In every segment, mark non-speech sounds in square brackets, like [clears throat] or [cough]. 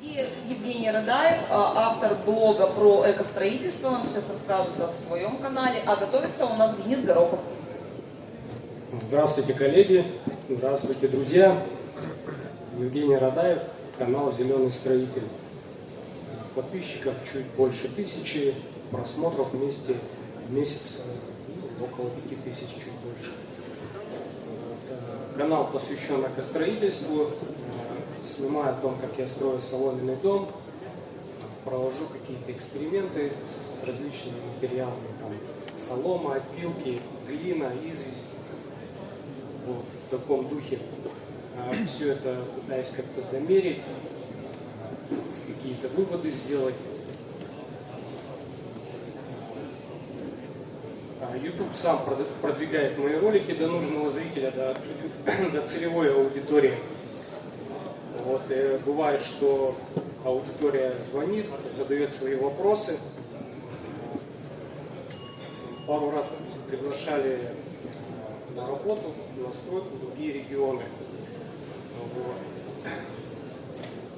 И Евгений Радаев, а, автор блога про экостроительство, он сейчас расскажет о своем канале, а готовится у нас Денис Горохов. Здравствуйте, коллеги! Здравствуйте, друзья! Евгений Радаев, канал «Зеленый строитель». Подписчиков чуть больше тысячи, просмотров вместе в месяц около пяти тысяч, чуть больше. Канал посвящен экостроительству, снимаю о том, как я строю соломенный дом, провожу какие-то эксперименты с различными материалами, там, солома, опилки, глина, известь, вот, в таком духе. Все это пытаюсь как-то замерить, какие-то выводы сделать. А, YouTube сам прод- продвигает мои ролики до нужного зрителя, до, [clears throat] до целевой аудитории. Вот, э, бывает, что аудитория звонит, задает свои вопросы. Пару раз приглашали на работу, на стройку в другие регионы. Вот.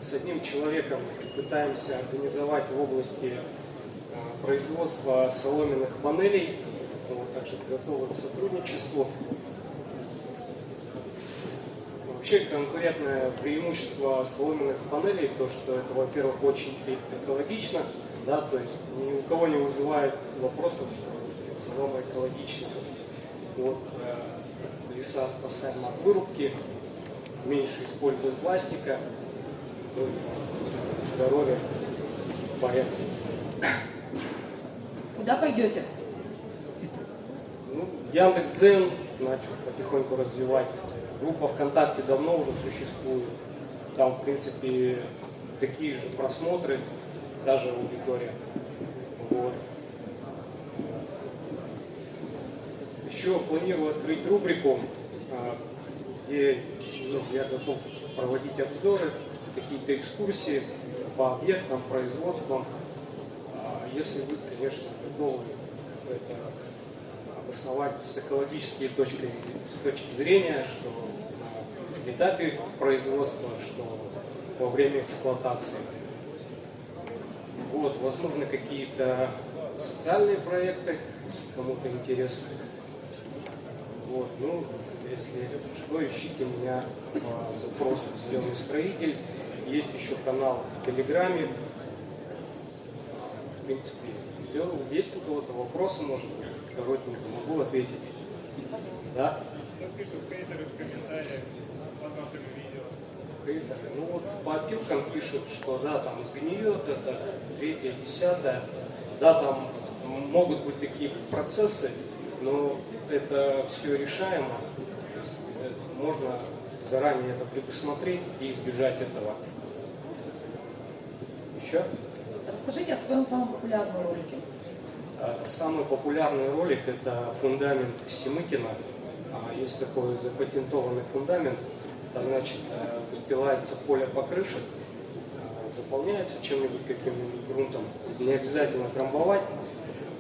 С одним человеком пытаемся организовать в области э, производства соломенных панелей. Вот, также готовы к сотрудничеству. Вообще конкурентное преимущество соломенных панелей, то что это, во-первых, очень экологично, да, то есть ни у кого не вызывает вопросов, что солома экологична. Вот, э, леса спасаем от вырубки, меньше используем пластика, ну, здоровье в порядке. Куда пойдете? Ну, Яндекс.Дзен начал потихоньку развивать. Группа ВКонтакте давно уже существует. Там, в принципе, такие же просмотры, даже аудитория. Вот. Еще планирую открыть рубрику, а, где ну, я готов проводить обзоры, какие-то экскурсии по объектам, производствам. А, Если вы, конечно, готовы это обосновать с экологической точки, с точки зрения, что на этапе производства, что во время эксплуатации. Вот, возможно, какие-то социальные проекты, кому-то интересно. Вот, ну, если что, ищите меня по запросу «Зеленый строитель». Есть еще канал в Телеграме. В принципе, все. Есть у кого-то вопросы, может быть, коротенько могу ответить. Да? Что пишут хейтеры в комментариях под вашими видео? Хейтеры. Ну вот по опилкам пишут, что да, там сгниет, это третье, десятое. Да, там могут быть такие процессы, но это все решаемо. Можно заранее это предусмотреть и избежать этого. Еще? Расскажите о своем самом популярном ролике. А, Самый популярный ролик это фундамент Семыкина. А, Есть такой запатентованный фундамент. Там, значит, э, выстилается поле покрышек, э, заполняется чем-нибудь, каким-нибудь грунтом. Не обязательно трамбовать.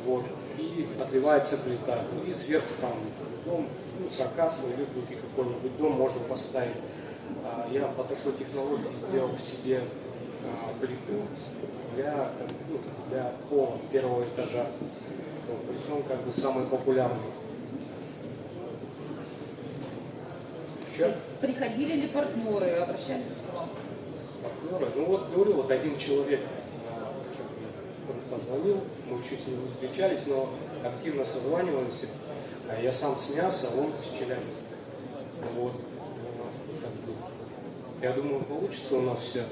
Вот, и отливается плита. И сверху там дом, ну, каркас или другой какой-нибудь дом можно поставить. А, Я по такой технологии сделал себе а, плиту пола первого этажа. Вот, То есть он как бы самый популярный. Еще Приходили ли партнеры, обращались к вам? партнеры. Ну вот говорю, вот один человек а, как бы, позвонил, мы еще с ним не встречались, но активно созваниваемся. А Я сам с мяса, он с Челябинска. Вот. Бы, Я думаю, получится у нас все.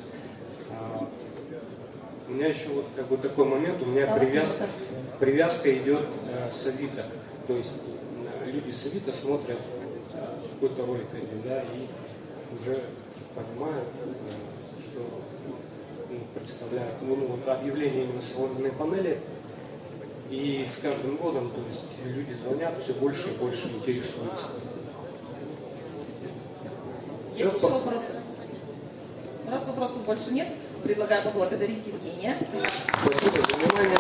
У меня еще вот как бы такой момент, у меня Да, привязка, привязка идет э, с Авито. То есть э, люди с Авито смотрят э, какой-то ролик один, да, и уже понимают, э, что ну, представляют ну, ну, объявление именно соломенной панели. И с каждым годом, то есть люди звонят, все больше и больше интересуются. Есть еще вопросы? Раз вопросов больше нет, предлагаю поблагодарить Евгения. Спасибо за внимание.